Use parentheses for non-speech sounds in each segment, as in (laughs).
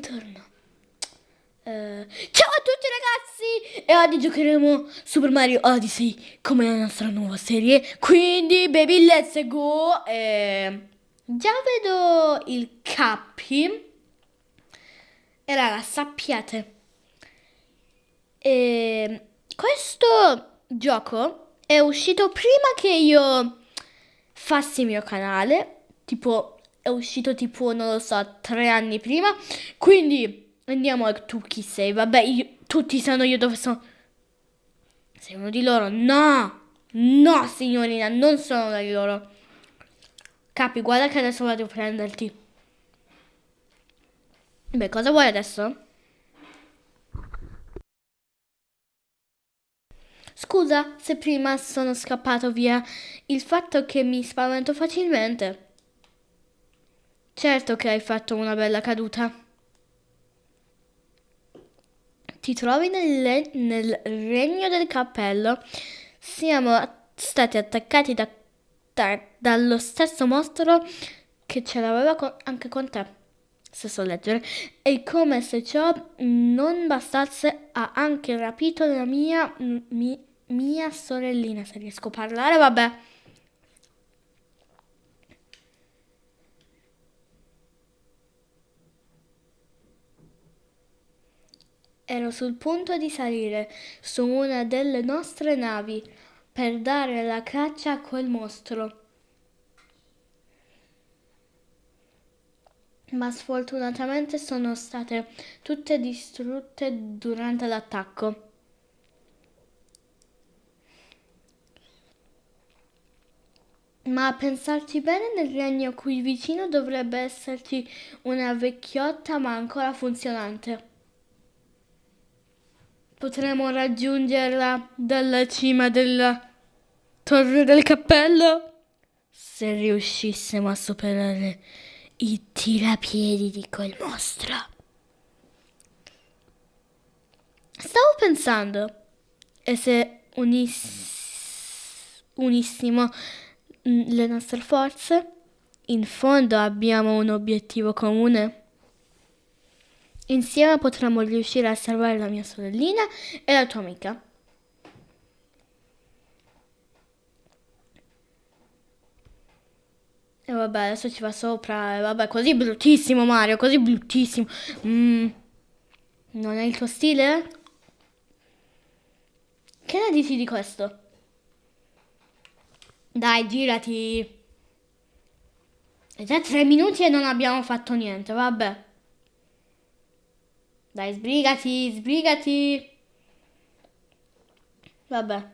Buongiorno. Eh, ciao a tutti ragazzi! E oggi giocheremo Super Mario Odyssey come la nostra nuova serie. Quindi, baby, let's go! Eh, già vedo il capi. E raga, sappiate. Eh, questo gioco è uscito prima che io fassi il mio canale. Tipo, uscito tipo, non lo so, tre anni prima. Quindi Andiamo a tu chi sei. Vabbè, io, tutti sanno io dove sono. Sei uno di loro? No! No, signorina, non sono uno di loro. Capi, guarda che adesso vado a prenderti. Beh, cosa vuoi adesso? Scusa se prima sono scappato via. Il fatto che mi spavento facilmente. Certo che hai fatto una bella caduta. Ti trovi nel, nel regno del cappello. Siamo stati attaccati da, da, dallo stesso mostro che ce l'aveva con, anche con te. Se so leggere. E come se ciò non bastasse, ha anche rapito la mia, mi, mia sorellina. Se riesco a parlare, vabbè. Ero sul punto di salire su una delle nostre navi per dare la caccia a quel mostro. Ma sfortunatamente sono state tutte distrutte durante l'attacco. Ma a pensarci bene, nel regno qui vicino dovrebbe esserci una vecchiotta ma ancora funzionante. Potremo raggiungerla dalla cima della torre del cappello se riuscissimo a superare i tirapiedi di quel mostro. Stavo pensando, e se unis- unissimo le nostre forze, in fondo abbiamo un obiettivo comune. Insieme potremo riuscire a salvare la mia sorellina e la tua amica. E vabbè, adesso ci va sopra. E vabbè, così bruttissimo Mario, così bruttissimo. Mm. Non è il tuo stile? Che ne dici di questo? Dai, girati. È già tre minuti e non abbiamo fatto niente, vabbè. Dai, sbrigati, sbrigati. Vabbè.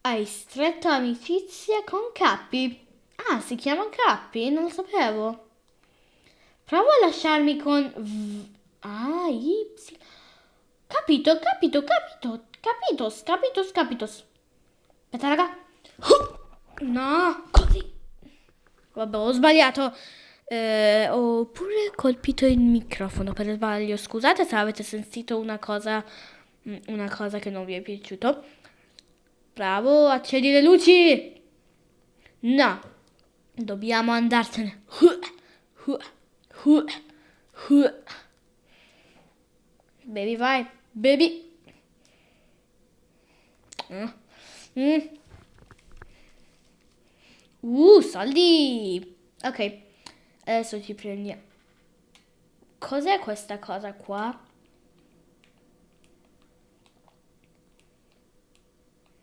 Hai stretto amicizia con Cappi. Ah, si chiama Cappi? Non lo sapevo. Prova a lasciarmi con... V... Ah, Y. Capito, capito, capito. Capitos, capitos, capitos. Aspetta, raga. No, così. Vabbè, ho sbagliato. Eh, ho pure colpito il microfono per sbaglio. Scusate se avete sentito una cosa, mm, una cosa che non vi è piaciuto. Bravo, accendi le luci. No, dobbiamo andartene. Baby, vai, baby. Mm. Uh, soldi. Ok. Adesso ci prendiamo. Cos'è questa cosa qua?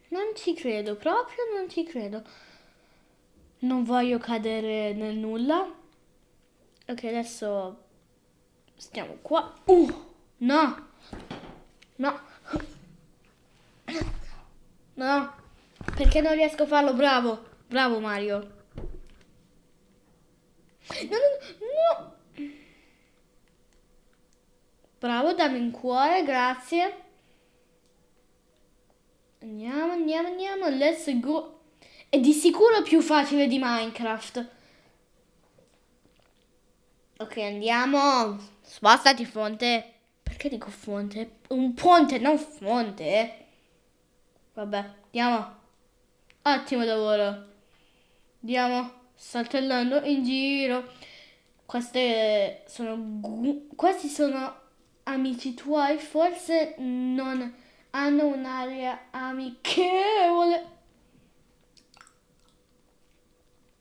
Non ci credo, proprio non ci credo. Non voglio cadere nel nulla. Ok, adesso stiamo qua. Uh, no. No. No. Perché non riesco a farlo? Bravo. Bravo Mario. No, no, no. Bravo, dammi un cuore, grazie. Andiamo, andiamo, andiamo, let's go. È di sicuro più facile di Minecraft. Ok, andiamo. Spostati, fonte. Perché dico fonte? Un ponte, non fonte. Vabbè, andiamo. Ottimo lavoro. Andiamo saltellando in giro. Queste sono... Questi sono amici tuoi, forse non hanno un'aria amichevole.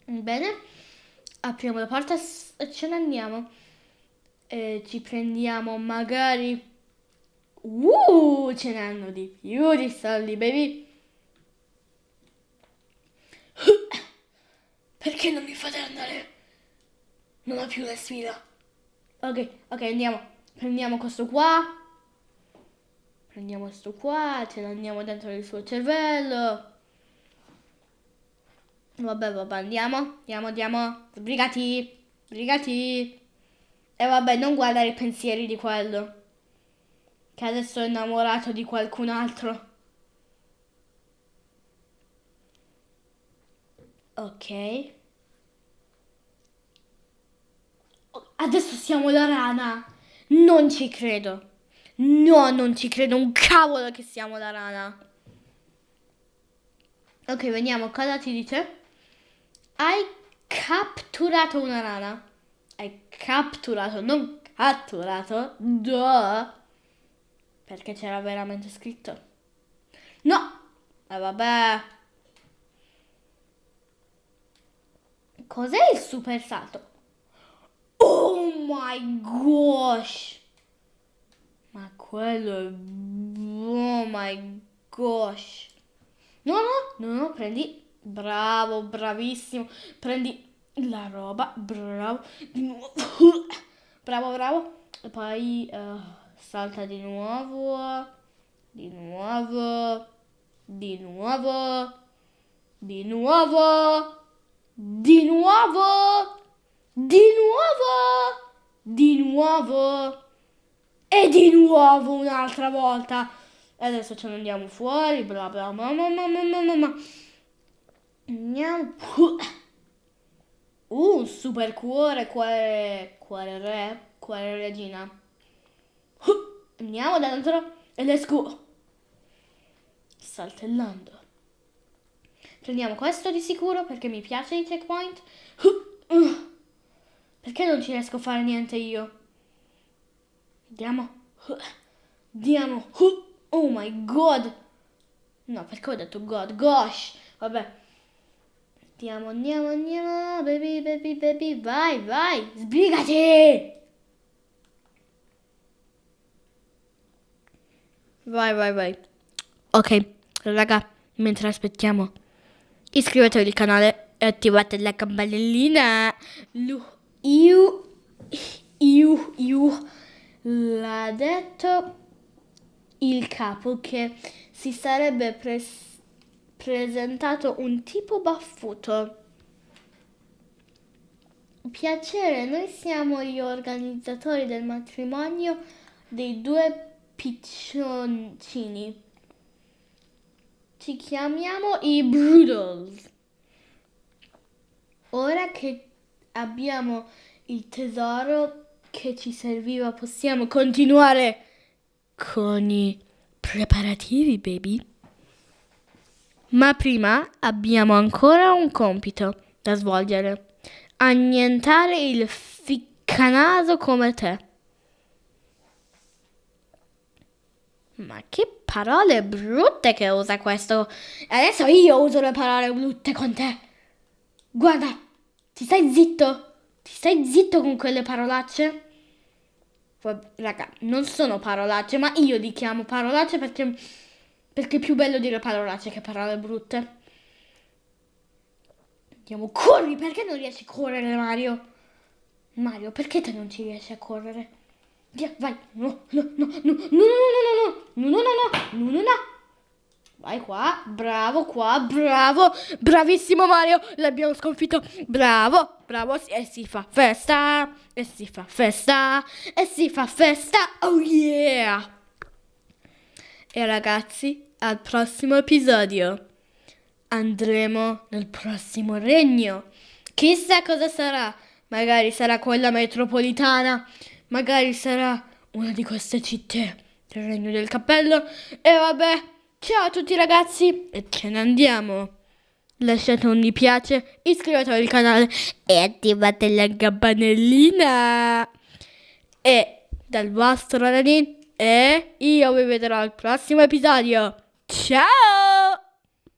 Bene, apriamo la porta e ce ne andiamo. E ci prendiamo magari... Uh, ce ne hanno di più di soldi, baby. Perché non mi fate andare? Non ho più la sfida. Ok, ok, andiamo. Prendiamo questo qua. Prendiamo questo qua, ce l'andiamo dentro il suo cervello. Vabbè, vabbè, andiamo, andiamo, andiamo. Sbrigati, sbrigati. E vabbè, non guardare i pensieri di quello. Che adesso è innamorato di qualcun altro. Ok. Adesso siamo la rana. Non ci credo. No, non ci credo un cavolo che siamo la rana. Ok, vediamo cosa ti dice. Hai catturato una rana. Hai catturato, non catturato. Duh. Perché c'era veramente scritto. No! E eh, vabbè. Cos'è il super salto? Oh my gosh! Ma quello è... Oh my gosh. No, no, no, no, prendi... Bravo, bravissimo. Prendi la roba, bravo. Di nuovo. (laughs) bravo, bravo. E poi uh, salta di nuovo. Di nuovo. Di nuovo. Di nuovo. Di nuovo! Di nuovo! Di nuovo! E di nuovo un'altra volta! E adesso ce ne andiamo fuori, bla bla bla bla bla bla bla Andiamo... Un uh, super cuore, quale, quale re, quale regina. Andiamo dentro ed esco! Saltellando. Prendiamo questo di sicuro perché mi piace il checkpoint. Perché non ci riesco a fare niente io? Andiamo. Andiamo. Oh my god. No, perché ho detto god? Gosh. Vabbè. Andiamo, andiamo, andiamo. Baby, baby, baby. Vai, vai. Sbrigati. Vai, vai, vai. Ok, raga, mentre aspettiamo, iscrivetevi al canale e attivate la campanellina. Io, io, io l'ha detto il capo che si sarebbe pres- presentato un tipo baffuto. Piacere, noi siamo gli organizzatori del matrimonio dei due piccioncini. Ci chiamiamo i Brudels. Ora che abbiamo il tesoro che ci serviva possiamo continuare con i preparativi, baby. Ma prima abbiamo ancora un compito da svolgere. Annientare il ficcanaso come te. Ma che parole brutte che usa questo. Adesso io uso le parole brutte con te. Guarda, ti stai zitto? Ti stai zitto con quelle parolacce? Raga, non sono parolacce, ma io li chiamo parolacce perché, perché è più bello dire parolacce che parole brutte. Andiamo, corri! Perché non riesci a correre, Mario? Mario, perché te non ci riesci a correre? Via, vai! No, no, no, no, no, no, no, no, no, no, no, no, no, no, Vai qua, bravo qua, bravo, bravissimo Mario, l'abbiamo sconfitto, bravo, bravo, e si fa festa, e si fa festa, e si fa festa, oh yeah! E ragazzi, al prossimo episodio andremo nel prossimo regno. Chissà cosa sarà, magari sarà quella metropolitana, magari sarà una di queste città del regno del cappello, e vabbè. Ciao a tutti ragazzi e ce ne andiamo. lasciate un mi piace, iscrivetevi al canale e attivate la campanellina. E dal vostro Nadine e io vi vedrò al prossimo episodio. Ciao!